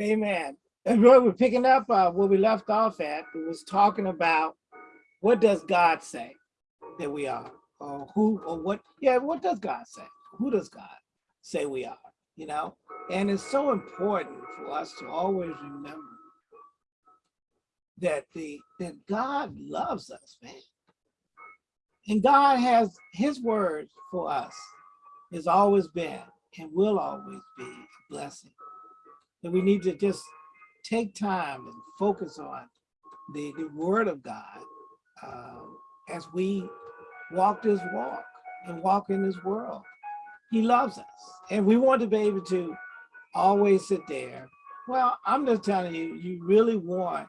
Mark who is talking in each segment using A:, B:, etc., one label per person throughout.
A: Amen. And really, we're picking up uh, where we left off at. We was talking about what does God say that we are, or who, or what? Yeah, what does God say? Who does God say we are? You know, and it's so important for us to always remember that the that God loves us, man, and God has His word for us. Has always been and will always be a blessing. And we need to just take time and focus on the, the word of God uh, as we walk this walk and walk in this world. He loves us. And we want to be able to always sit there. Well, I'm just telling you, you really want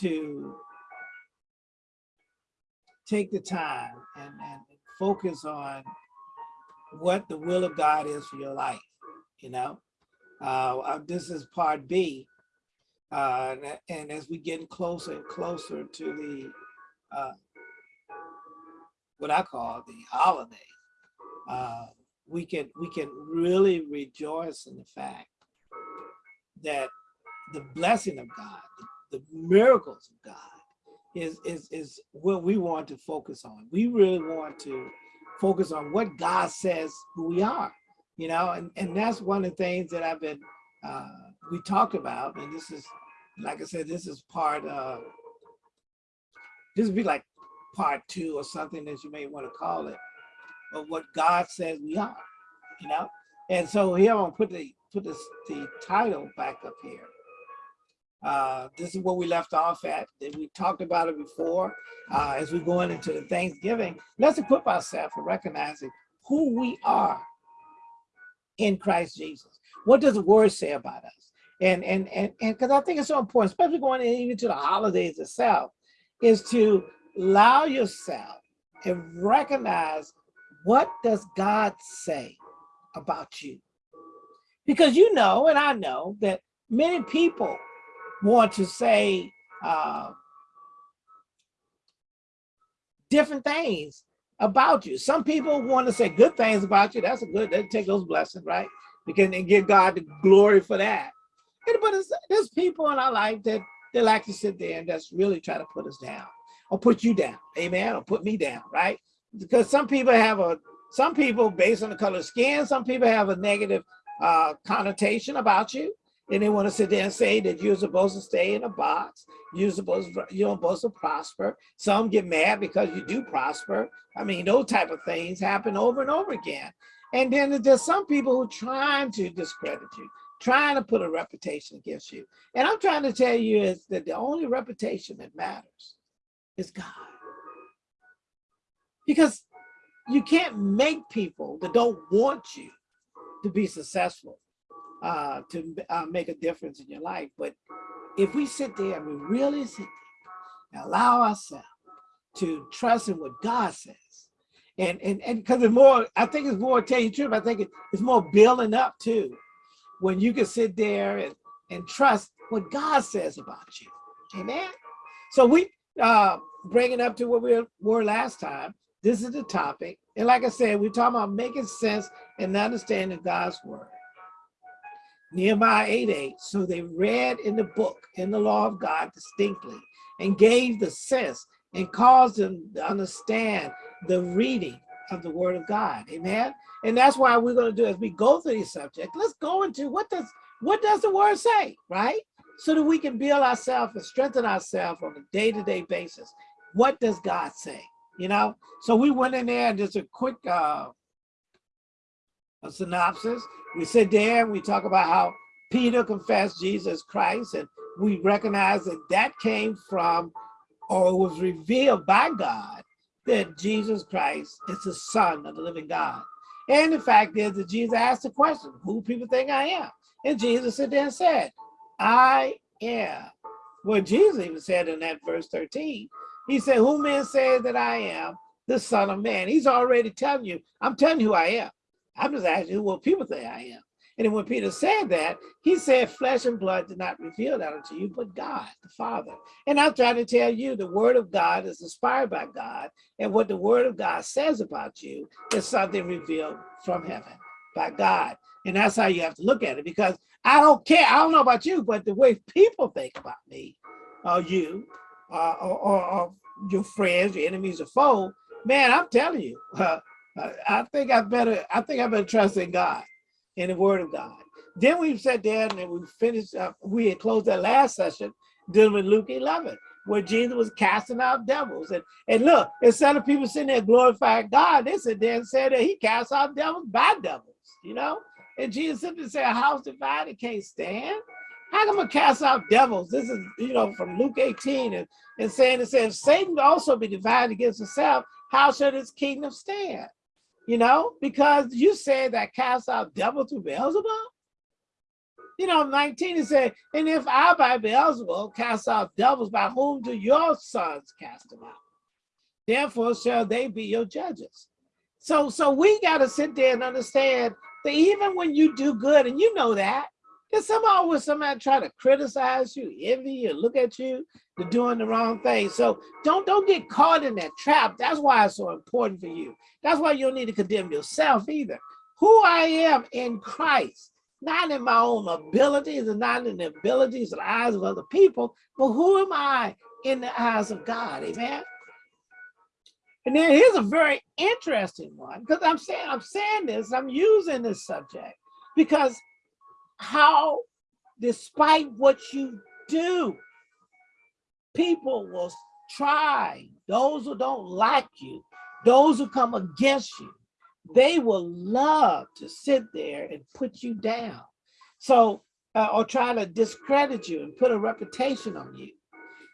A: to take the time and, and focus on what the will of God is for your life, you know? Uh, uh this is part B. Uh, and, and, as we get closer and closer to the, uh, what I call the holiday, uh, we can we can really rejoice in the fact that the blessing of God, the, the miracles of God is, is, is what we want to focus on. We really want to focus on what God says who we are, you know, and, and that's one of the things that I've been, uh, we talked about, and this is, like I said, this is part of, this would be like part two or something that you may want to call it, of what God says we are, you know? And so here I'm gonna put the, put this, the title back up here. Uh, this is where we left off at. We talked about it before. Uh, as we're going into the Thanksgiving, let's equip ourselves for recognizing who we are in Christ Jesus. What does the word say about us? And and and and because I think it's so important, especially going even to the holidays itself, is to allow yourself and recognize what does God say about you? Because you know, and I know that many people want to say uh, different things about you. Some people want to say good things about you. That's a good, they take those blessings, right? Because and give God the glory for that. But there's people in our life that they like to sit there and just really try to put us down or put you down, amen, or put me down, right? Because some people have a, some people based on the color of skin, some people have a negative uh, connotation about you and they want to sit there and say that you're supposed to stay in a box. You're supposed to, you're supposed to prosper. Some get mad because you do prosper. I mean, those type of things happen over and over again. And then there's some people who are trying to discredit you, trying to put a reputation against you. And I'm trying to tell you is that the only reputation that matters is God. Because you can't make people that don't want you to be successful uh, to uh, make a difference in your life. But if we sit there and we really sit there and allow ourselves to trust in what God says, and and and because it's more, I think it's more tell you the truth. I think it's more building up too, when you can sit there and and trust what God says about you. Amen. So we uh bring it up to what we were last time. This is the topic. And like I said, we're talking about making sense and understanding God's word. Nehemiah 8, 8. So they read in the book, in the law of God distinctly, and gave the sense and caused them to understand the reading of the word of God. Amen. And that's why we're going to do as we go through these subjects, let's go into what does what does the word say, right? So that we can build ourselves and strengthen ourselves on a day-to-day -day basis. What does God say? You know, so we went in there and just a quick uh, a synopsis. We sit there and we talk about how Peter confessed Jesus Christ and we recognize that that came from or was revealed by God that Jesus Christ is the son of the living God. And the fact is that Jesus asked the question, who people think I am? And Jesus said there and said, I am. Well, Jesus even said in that verse 13, he said, who men say that I am, the son of man. He's already telling you, I'm telling you who I am. I'm just asking who will people say I am. And when Peter said that, he said, flesh and blood did not reveal that unto you, but God, the Father. And I'm trying to tell you, the word of God is inspired by God. And what the word of God says about you is something revealed from heaven by God. And that's how you have to look at it because I don't care. I don't know about you, but the way people think about me or you uh, or, or, or, your friends, your enemies or foe, man, I'm telling you, uh, I think I better, I think I better trust in God, in the word of God. Then we sat down and we finished up, we had closed that last session dealing with Luke 11, where Jesus was casting out devils. And, and look, instead of people sitting there glorifying God, they sit there and said that he cast out devils by devils, you know? And Jesus simply said, a house divided can't stand. How come I cast out devils? This is, you know, from Luke 18 and, and saying it says, Satan also be divided against himself. How should his kingdom stand? You know, because you said that cast out devils through Beelzebub you know, 19 it said, and if I by Beelzebub cast out devils, by whom do your sons cast them out? Therefore shall they be your judges. So, so we got to sit there and understand that even when you do good, and you know that, there's somehow with somebody try to criticize you, envy you, look at you, they're doing the wrong thing. So don't don't get caught in that trap. That's why it's so important for you. That's why you don't need to condemn yourself either. Who I am in Christ not in my own abilities and not in the abilities and eyes of other people, but who am I in the eyes of God, amen? And then here's a very interesting one, because I'm saying, I'm saying this, I'm using this subject, because how, despite what you do, people will try, those who don't like you, those who come against you, they will love to sit there and put you down. So, uh, or try to discredit you and put a reputation on you.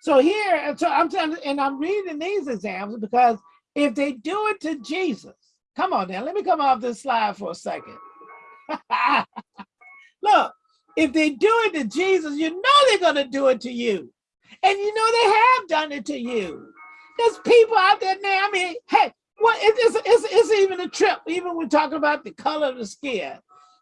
A: So here, so I'm telling, and I'm reading these examples because if they do it to Jesus, come on now, let me come off this slide for a second. Look, if they do it to Jesus, you know they're going to do it to you. And you know they have done it to you. There's people out there now, I mean, hey, well, it, it's, it's, it's even a trip, even when talking about the color of the skin.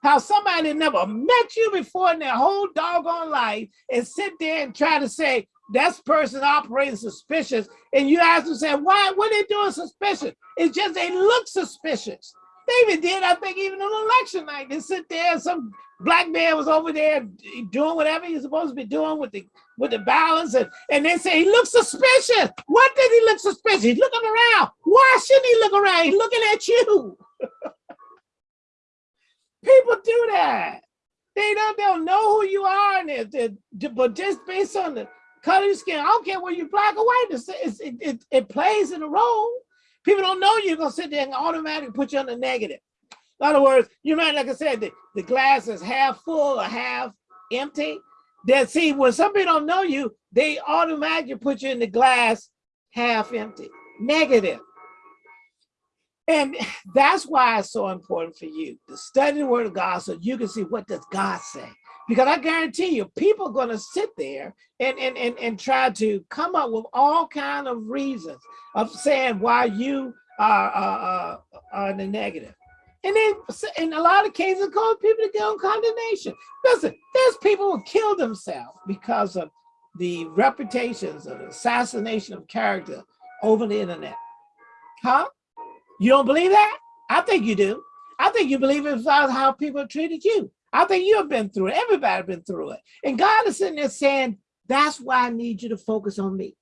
A: How somebody never met you before in their whole doggone life and sit there and try to say, that person operating suspicious. And you ask them, say, why, what are they doing suspicious? It's just they look suspicious. Even did, I think, even on election night. They sit there, some black man was over there doing whatever he's supposed to be doing with the with the balance, and, and they say he looks suspicious. What did he look suspicious? He's looking around. Why shouldn't he look around? He's looking at you. People do that. They don't, they don't know who you are, and they, they, but just based on the color of your skin, I don't care whether you're black or white, it's, it, it, it plays in a role. People don't know you're gonna sit there and automatically put you on the negative. In other words, you might, like I said, the, the glass is half full or half empty. That see, when somebody don't know you, they automatically put you in the glass half empty, negative. And that's why it's so important for you to study the word of God so you can see what does God say. Because I guarantee you, people are going to sit there and, and, and, and try to come up with all kind of reasons of saying why you are, are, are in the negative. And then in a lot of cases, cause people to get on condemnation. Listen, there's people who kill themselves because of the reputations of assassination of character over the internet. Huh? You don't believe that? I think you do. I think you believe it's how people treated you. I think you have been through it. Everybody has been through it. And God is sitting there saying, that's why I need you to focus on me.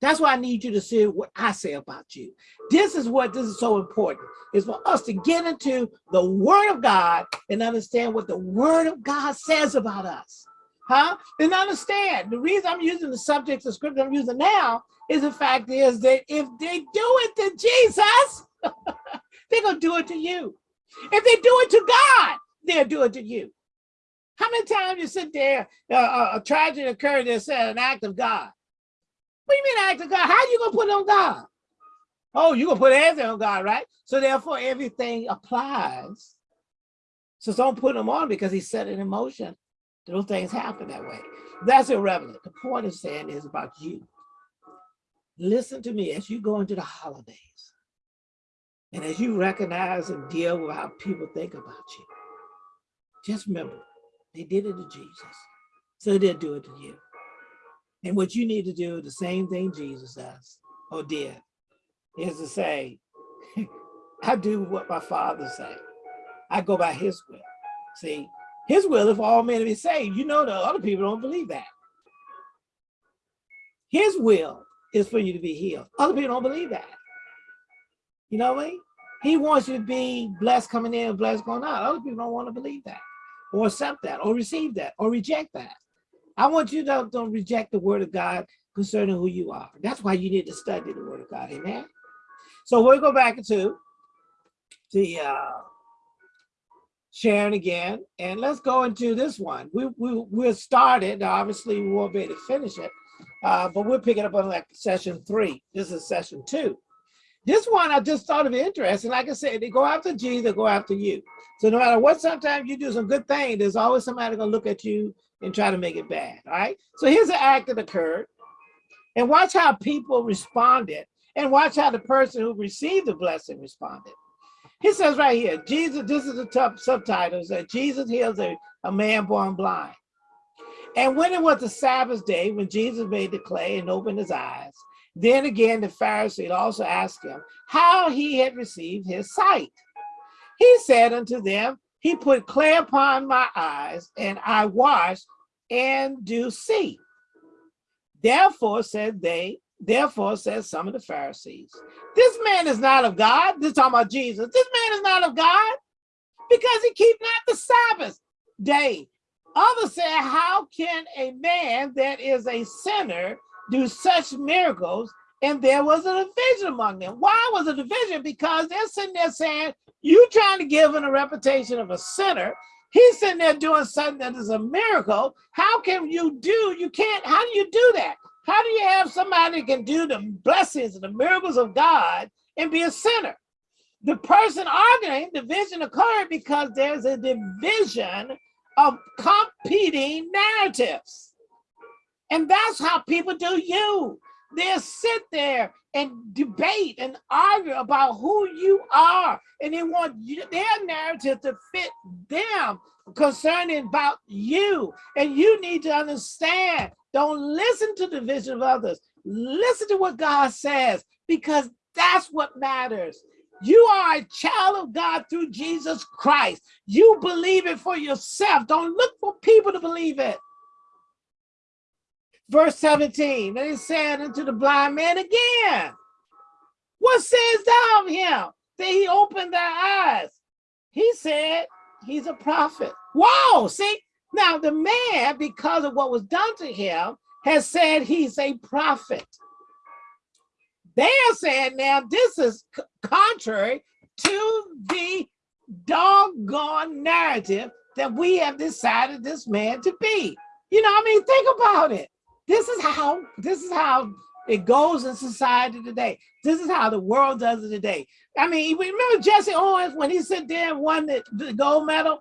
A: That's why I need you to see what I say about you. This is what this is so important, is for us to get into the word of God and understand what the word of God says about us. Huh? And understand, the reason I'm using the subjects of scripture I'm using now is the fact is that if they do it to Jesus, they're going to do it to you. If they do it to God, they'll do it to you. How many times you sit there, uh, a tragedy occurred, they said an act of God. What do you mean act of God? How you gonna put it on God? Oh, you gonna put everything on God, right? So therefore everything applies. So don't put them on because he set it in motion. Those things happen that way. That's irrelevant. The point of saying is about you. Listen to me as you go into the holidays. And as you recognize and deal with how people think about you, just remember, they did it to Jesus. So they'll do it to you. And what you need to do, the same thing Jesus does or did, is to say, I do what my father say. I go by his will. See, his will is for all men to be saved. You know the other people don't believe that. His will is for you to be healed. Other people don't believe that. You know what I mean? He wants you to be blessed coming in blessed going out. Other people don't want to believe that or accept that or receive that or reject that. I want you to don't reject the word of God concerning who you are. That's why you need to study the word of God. Amen. So we'll go back to the uh, sharing again, and let's go into this one. We, we, we're started, obviously we won't be able to finish it, uh, but we'll pick it up on like session three. This is session two. This one I just thought of interesting. Like I said, they go after Jesus, they go after you. So no matter what, sometimes you do some good thing, there's always somebody gonna look at you and try to make it bad. All right. So here's an act that occurred. And watch how people responded and watch how the person who received the blessing responded. He says right here, Jesus, this is the top subtitles that Jesus heals a, a man born blind. And when it was the Sabbath day, when Jesus made the clay and opened his eyes, then again the Pharisees also asked him how he had received his sight. He said unto them, he put clay upon my eyes, and I washed and do see. Therefore said they, therefore said some of the Pharisees, this man is not of God. This talking about Jesus. This man is not of God because he keep not the Sabbath day. Others said, how can a man that is a sinner do such miracles? And there was a division among them. Why was a division? Because they're sitting there saying, you trying to give him a reputation of a sinner. He's sitting there doing something that is a miracle. How can you do, you can't, how do you do that? How do you have somebody that can do the blessings and the miracles of God and be a sinner? The person arguing, division occurred because there's a division of competing narratives. And that's how people do you. They'll sit there and debate and argue about who you are. And they want you, their narrative to fit them concerning about you. And you need to understand, don't listen to the vision of others. Listen to what God says, because that's what matters. You are a child of God through Jesus Christ. You believe it for yourself. Don't look for people to believe it. Verse 17, and he said unto the blind man again, what says thou of him? That he opened their eyes. He said he's a prophet. Whoa, see? Now the man, because of what was done to him, has said he's a prophet. They are saying now this is contrary to the doggone narrative that we have decided this man to be. You know, I mean, think about it. This is how this is how it goes in society today. This is how the world does it today. I mean, remember Jesse Owens when he said there and won the, the gold medal?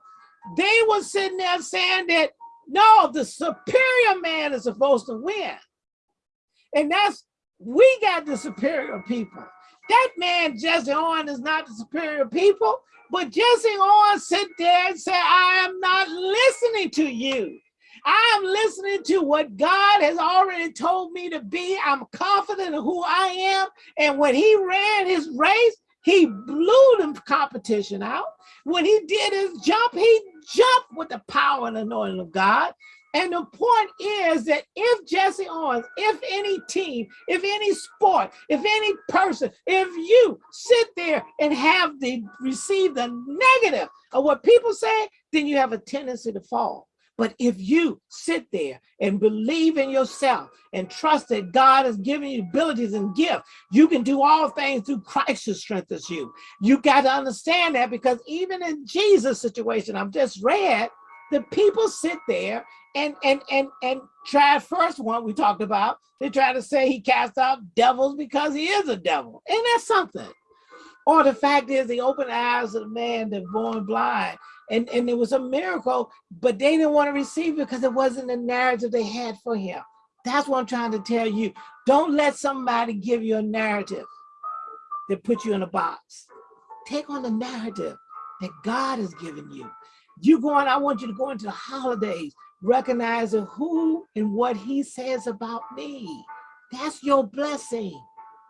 A: They were sitting there saying that no, the superior man is supposed to win. And that's we got the superior people. That man, Jesse Owens, is not the superior people, but Jesse Owens sit there and say, I am not listening to you. I'm listening to what God has already told me to be. I'm confident in who I am. And when he ran his race, he blew the competition out. When he did his jump, he jumped with the power and anointing of God. And the point is that if Jesse Owens, if any team, if any sport, if any person, if you sit there and have the receive the negative of what people say, then you have a tendency to fall. But if you sit there and believe in yourself and trust that God has given you abilities and gifts, you can do all things through Christ who strengthens you. You got to understand that because even in Jesus' situation I've just read, the people sit there and and and and try first one we talked about. They try to say he cast out devils because he is a devil. And that's something. Or the fact is, he opened the eyes of the man that born blind and, and it was a miracle, but they didn't want to receive it because it wasn't the narrative they had for him. That's what I'm trying to tell you. Don't let somebody give you a narrative that put you in a box. Take on the narrative that God has given you. You going, I want you to go into the holidays, recognizing who and what he says about me. That's your blessing.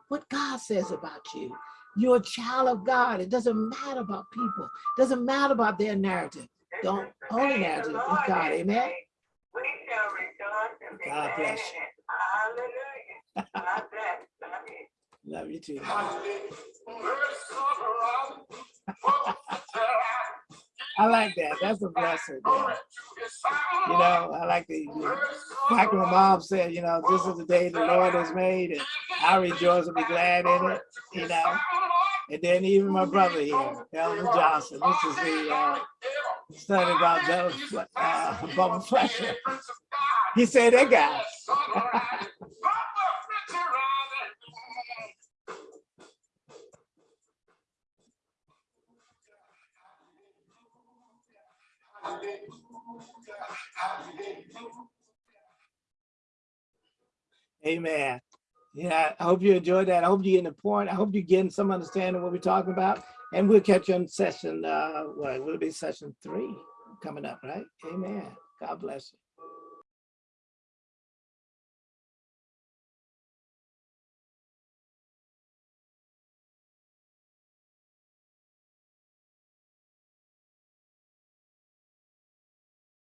A: What God says about you. You're a child of God. It doesn't matter about people. It doesn't matter about their narrative. Don't only narrative is God. Amen.
B: We shall rejoice and be
A: God bless
B: it. Hallelujah. God bless. Love you.
A: Love you too. I like that. That's a blessing. man. You know, I like the, like my mom said, you know, this is the day the Lord has made and I rejoice and be glad in it, you know. And then even my brother here, Elvin Johnson, this is the uh, study about uh, Bubba Fletcher. He said that guy. Amen. Yeah, I hope you enjoyed that. I hope you're the point. I hope you're getting some understanding of what we're talking about. And we'll catch you on session, uh, what will it be session three coming up, right? Amen. God bless you.